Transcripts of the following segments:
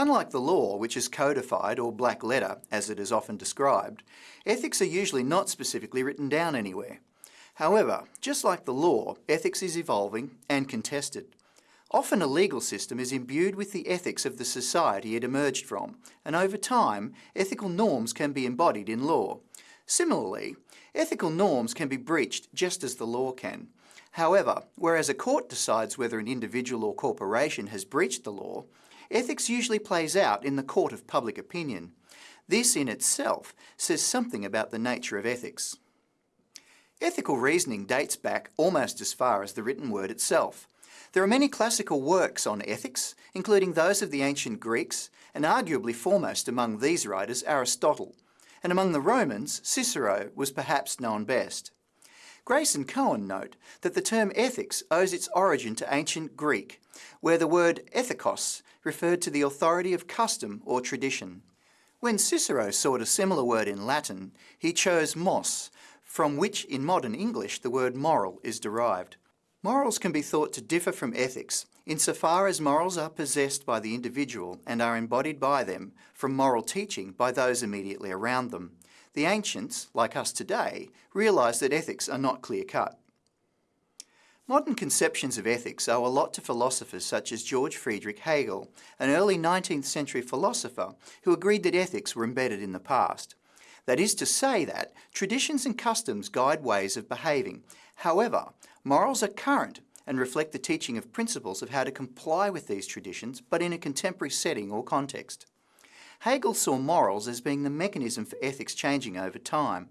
Unlike the law, which is codified or black letter, as it is often described, ethics are usually not specifically written down anywhere. However, just like the law, ethics is evolving and contested. Often a legal system is imbued with the ethics of the society it emerged from, and over time, ethical norms can be embodied in law. Similarly, ethical norms can be breached just as the law can. However, whereas a court decides whether an individual or corporation has breached the law, ethics usually plays out in the court of public opinion. This in itself says something about the nature of ethics. Ethical reasoning dates back almost as far as the written word itself. There are many classical works on ethics, including those of the ancient Greeks, and arguably foremost among these writers Aristotle, and among the Romans, Cicero was perhaps known best. Grace and Cohen note that the term ethics owes its origin to ancient Greek, where the word ethikos referred to the authority of custom or tradition. When Cicero sought a similar word in Latin, he chose mos, from which in modern English the word moral is derived. Morals can be thought to differ from ethics insofar as morals are possessed by the individual and are embodied by them from moral teaching by those immediately around them. The ancients, like us today, realised that ethics are not clear-cut. Modern conceptions of ethics owe a lot to philosophers such as George Friedrich Hegel, an early 19th century philosopher who agreed that ethics were embedded in the past. That is to say that traditions and customs guide ways of behaving. However, Morals are current and reflect the teaching of principles of how to comply with these traditions, but in a contemporary setting or context. Hegel saw morals as being the mechanism for ethics changing over time.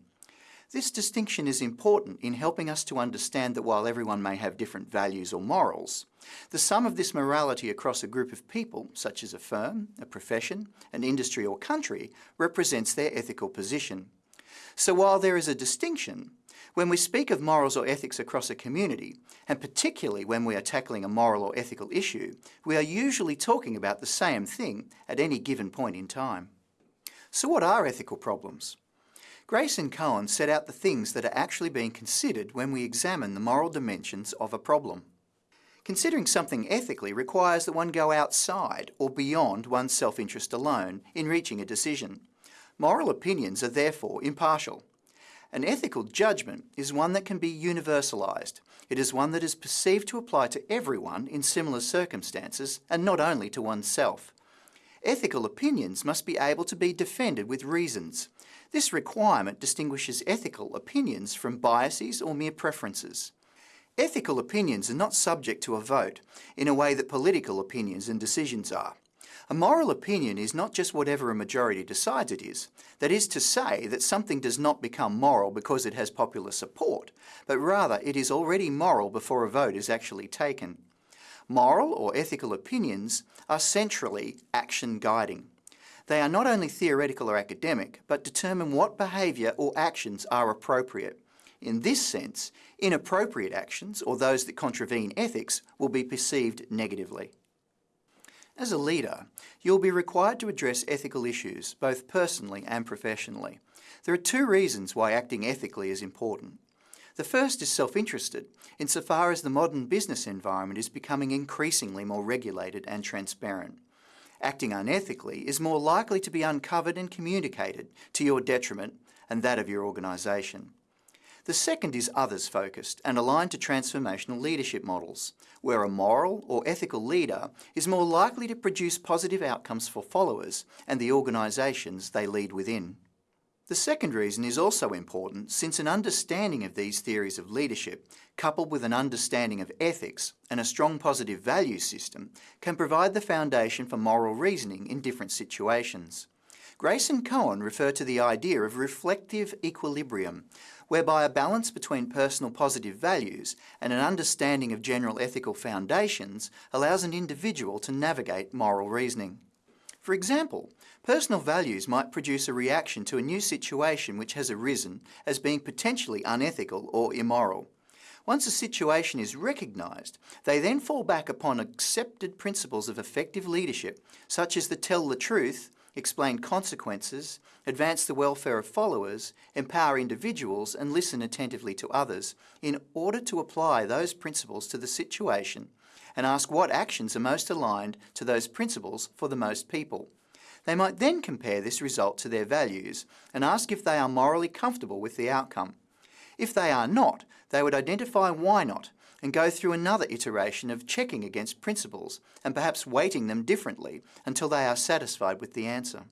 This distinction is important in helping us to understand that while everyone may have different values or morals, the sum of this morality across a group of people, such as a firm, a profession, an industry or country, represents their ethical position. So while there is a distinction, when we speak of morals or ethics across a community, and particularly when we are tackling a moral or ethical issue, we are usually talking about the same thing at any given point in time. So what are ethical problems? Grace and Cohen set out the things that are actually being considered when we examine the moral dimensions of a problem. Considering something ethically requires that one go outside or beyond one's self-interest alone in reaching a decision. Moral opinions are therefore impartial. An ethical judgment is one that can be universalised. It is one that is perceived to apply to everyone in similar circumstances and not only to oneself. Ethical opinions must be able to be defended with reasons. This requirement distinguishes ethical opinions from biases or mere preferences. Ethical opinions are not subject to a vote in a way that political opinions and decisions are. A moral opinion is not just whatever a majority decides it is. That is to say that something does not become moral because it has popular support, but rather it is already moral before a vote is actually taken. Moral or ethical opinions are centrally action guiding. They are not only theoretical or academic, but determine what behaviour or actions are appropriate. In this sense, inappropriate actions, or those that contravene ethics, will be perceived negatively. As a leader, you'll be required to address ethical issues, both personally and professionally. There are two reasons why acting ethically is important. The first is self-interested, insofar as the modern business environment is becoming increasingly more regulated and transparent. Acting unethically is more likely to be uncovered and communicated to your detriment and that of your organisation. The second is others-focused and aligned to transformational leadership models, where a moral or ethical leader is more likely to produce positive outcomes for followers and the organisations they lead within. The second reason is also important since an understanding of these theories of leadership, coupled with an understanding of ethics and a strong positive value system, can provide the foundation for moral reasoning in different situations. Grace and Cohen refer to the idea of reflective equilibrium, whereby a balance between personal positive values and an understanding of general ethical foundations allows an individual to navigate moral reasoning. For example, personal values might produce a reaction to a new situation which has arisen as being potentially unethical or immoral. Once a situation is recognised, they then fall back upon accepted principles of effective leadership, such as the tell the truth, explain consequences, advance the welfare of followers, empower individuals and listen attentively to others in order to apply those principles to the situation and ask what actions are most aligned to those principles for the most people. They might then compare this result to their values and ask if they are morally comfortable with the outcome. If they are not, they would identify why not and go through another iteration of checking against principles and perhaps weighting them differently until they are satisfied with the answer.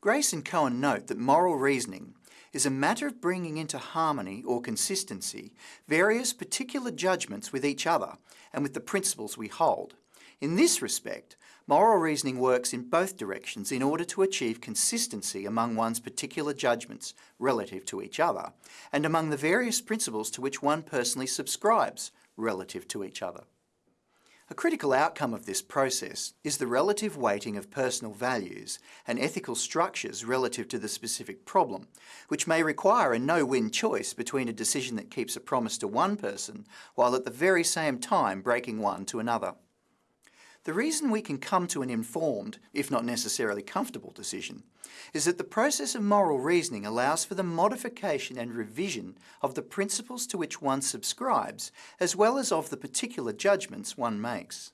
Grace and Cohen note that moral reasoning is a matter of bringing into harmony or consistency various particular judgments with each other and with the principles we hold. In this respect, moral reasoning works in both directions in order to achieve consistency among one's particular judgments relative to each other and among the various principles to which one personally subscribes relative to each other. A critical outcome of this process is the relative weighting of personal values and ethical structures relative to the specific problem, which may require a no-win choice between a decision that keeps a promise to one person while at the very same time breaking one to another. The reason we can come to an informed, if not necessarily comfortable decision, is that the process of moral reasoning allows for the modification and revision of the principles to which one subscribes, as well as of the particular judgments one makes.